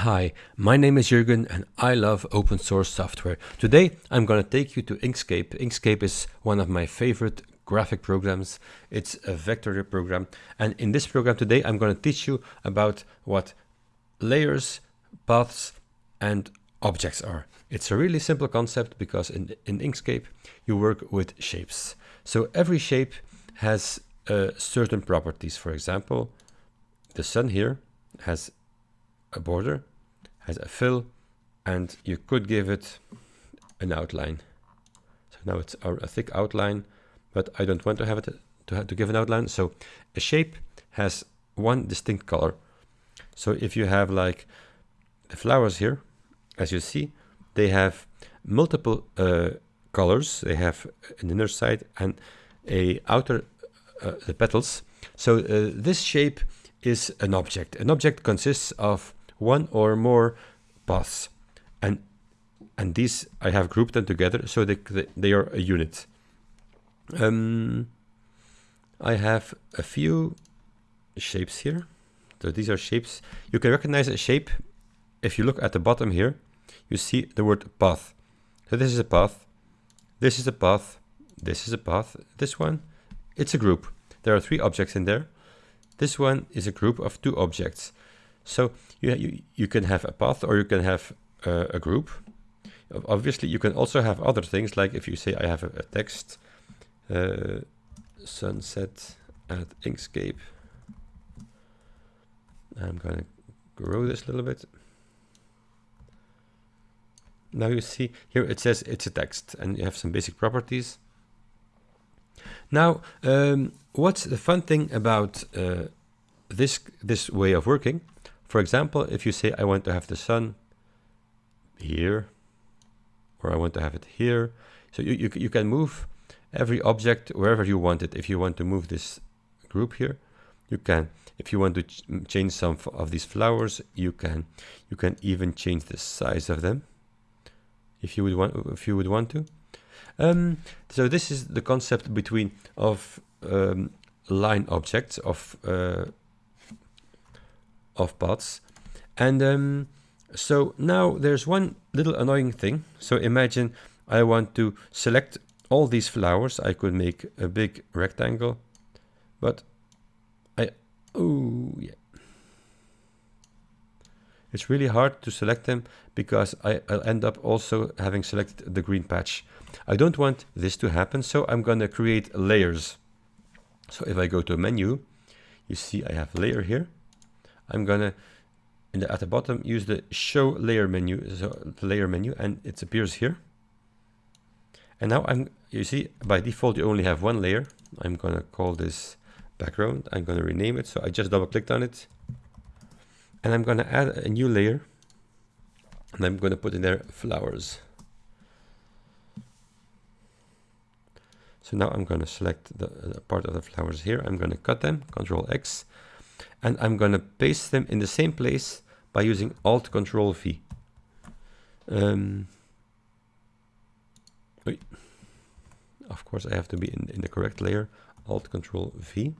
Hi, my name is Jürgen and I love open source software. Today I'm going to take you to Inkscape. Inkscape is one of my favorite graphic programs. It's a vector program and in this program today I'm going to teach you about what layers, paths and objects are. It's a really simple concept because in, in Inkscape you work with shapes. So every shape has uh, certain properties. For example, the sun here has a border, has a fill, and you could give it an outline. So now it's a thick outline, but I don't want to have it to, have to give an outline. So a shape has one distinct color. So if you have like the flowers here, as you see, they have multiple uh, colors. They have an inner side and a outer uh, the petals. So uh, this shape is an object. An object consists of one or more paths. And and these I have grouped them together so they, they are a unit. Um, I have a few shapes here. So these are shapes. You can recognize a shape if you look at the bottom here. You see the word path. So this is a path. This is a path. This is a path. This one, it's a group. There are three objects in there. This one is a group of two objects. So you, you, you can have a path or you can have uh, a group. Obviously, you can also have other things, like if you say I have a, a text, uh, sunset at Inkscape. I'm going to grow this a little bit. Now you see here it says it's a text and you have some basic properties. Now, um, what's the fun thing about uh, this this way of working? For example, if you say I want to have the sun here, or I want to have it here, so you, you, you can move every object wherever you want it. If you want to move this group here, you can. If you want to ch change some of these flowers, you can. You can even change the size of them, if you would want. If you would want to. Um, so this is the concept between of um, line objects of uh, of paths. And um, so now there's one little annoying thing. So imagine I want to select all these flowers. I could make a big rectangle, but I, oh yeah. It's really hard to select them because I, will end up also having selected the green patch. I don't want this to happen, so I'm going to create layers. So if I go to menu, you see I have layer here. I'm gonna the, at the bottom use the show layer menu, so the layer menu, and it appears here. And now I'm, you see, by default you only have one layer. I'm gonna call this background. I'm gonna rename it. So I just double clicked on it, and I'm gonna add a new layer, and I'm gonna put in there flowers. So now I'm to select the, the, part of the flowers here. I'm to cut them, Control X, and I'm going to paste them in the same place by using Alt Control V. Um, of course, I have to be in, in the correct layer, Alt Control V.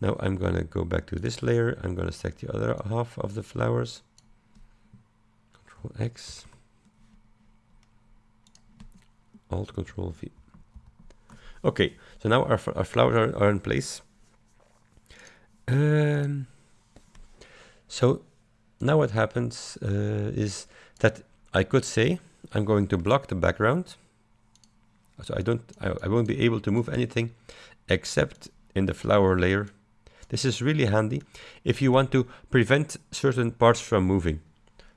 Now I'm going to go back to this layer. I'm going to select the other half of the flowers. Control X. Alt Control V. Okay, so now our, our flowers are, are in place. Um, so now what happens uh, is that I could say I'm going to block the background. So I don't, I, I won't be able to move anything except in the flower layer. This is really handy if you want to prevent certain parts from moving.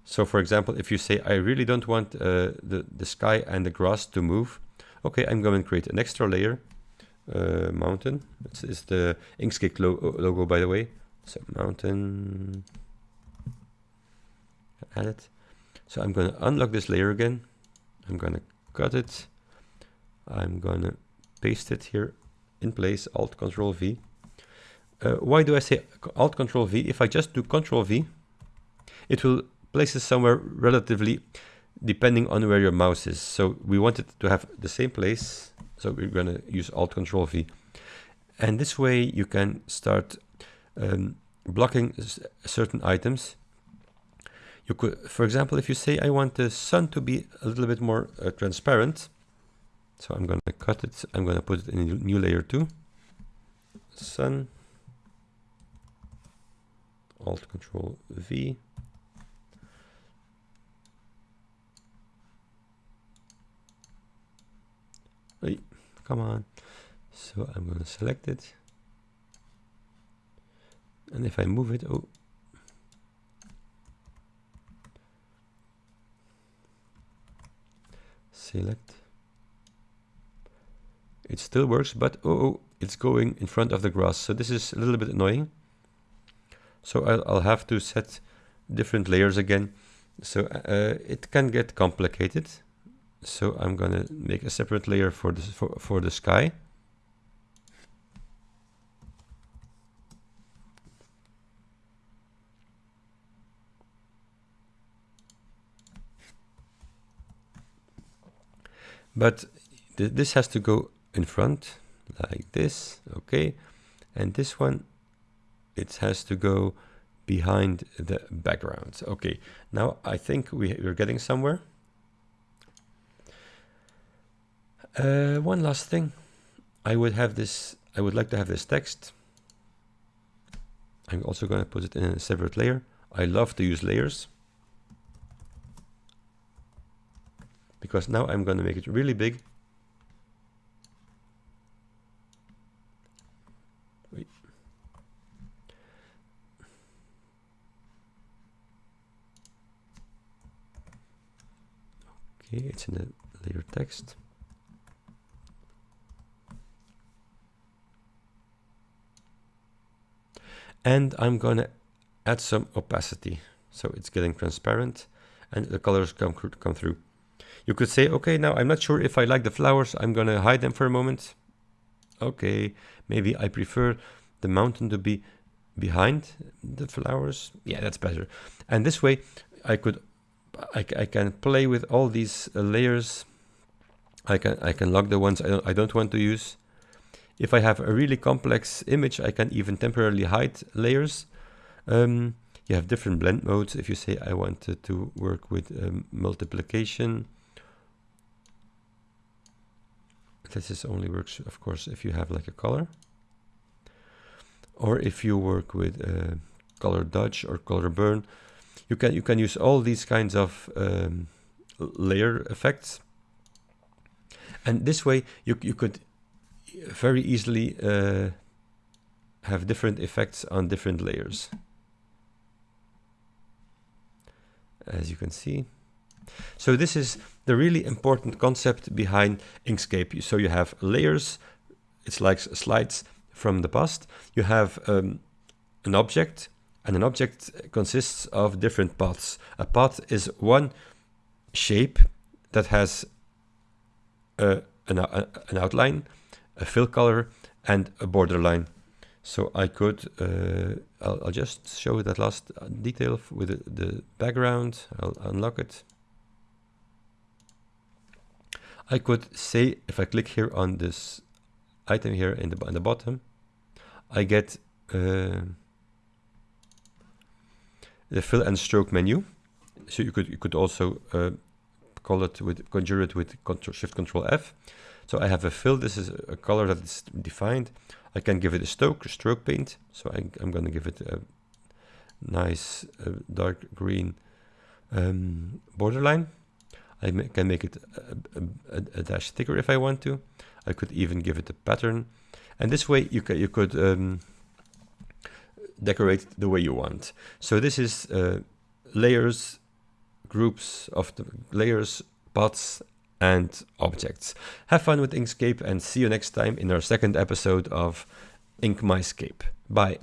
So for example, if you say, I really don't want uh, the, the sky and the grass to move, okay, I'm going to create an extra layer uh, mountain. It's, it's the Inkscape lo logo, by the way. So mountain, add it. So I'm going to unlock this layer again. I'm going to cut it. I'm going to paste it here in place, Alt Control V. Uh, why do I say Alt Control V? If I just do Control V, it will place it somewhere relatively depending on where your mouse is. So we want it to have the same place so we're going to use Alt Control V. And this way you can start um, blocking certain items. You could, for example, if you say I want the sun to be a little bit more uh, transparent, so I'm going to cut it, I'm going to put it in a new layer too. Sun, Alt Control V. come on. So I'm going to select it. And if I move it, oh, select. It still works, but oh, oh, it's going in front of the grass. So this is a little bit annoying. So I'll, I'll have to set different layers again. So uh, it can get complicated. So I'm gonna make a separate layer for the, for, for the sky. But th this has to go in front like this, okay? And this one, it has to go behind the background. Okay, now I think we, we're getting somewhere. Uh, one last thing. I would have this, I would like to have this text. I'm also going to put it in a separate layer. I love to use layers. because now I'm going to make it really big. Wait. Okay, it's in the layer text. And I'm going to add some opacity. So it's getting transparent and the colors come, come through. You could say, okay, now I'm not sure if I like the flowers. I'm going to hide them for a moment. Okay, maybe I prefer the mountain to be behind the flowers. Yeah, that's better. And this way I could, I, I can play with all these uh, layers. I can, I can lock the ones I don't, I don't want to use. If I have a really complex image, I can even temporarily hide layers. Um, you have different blend modes. If you say I wanted to work with um, multiplication, this is only works, of course, if you have like a color. Or if you work with uh, color dodge or color burn, you can you can use all these kinds of um, layer effects. And this way, you you could very easily uh, have different effects on different layers. As you can see. So this is the really important concept behind Inkscape. So you have layers, it's like slides from the past. You have um, an object, and an object consists of different paths. A path is one shape that has a, an, a, an outline, a fill color, and a borderline. So I could, uh, I'll, I'll, just show that last detail with the, the background. I'll unlock it. I could say if I click here on this item here in the, in the bottom, I get uh, the fill and stroke menu. So you could you could also uh, call it with conjure it with control, Shift Control F. So I have a fill. This is a color that is defined. I can give it a stroke stroke paint. So I, am going to give it a nice uh, dark green um, borderline. I can make it a, a, a, dash thicker if I want to. I could even give it a pattern. And this way you, ca you could um, decorate the way you want. So this is uh, layers, groups of the layers, paths, and objects. Have fun with Inkscape and see you next time in our second episode of Ink My Scape. Bye.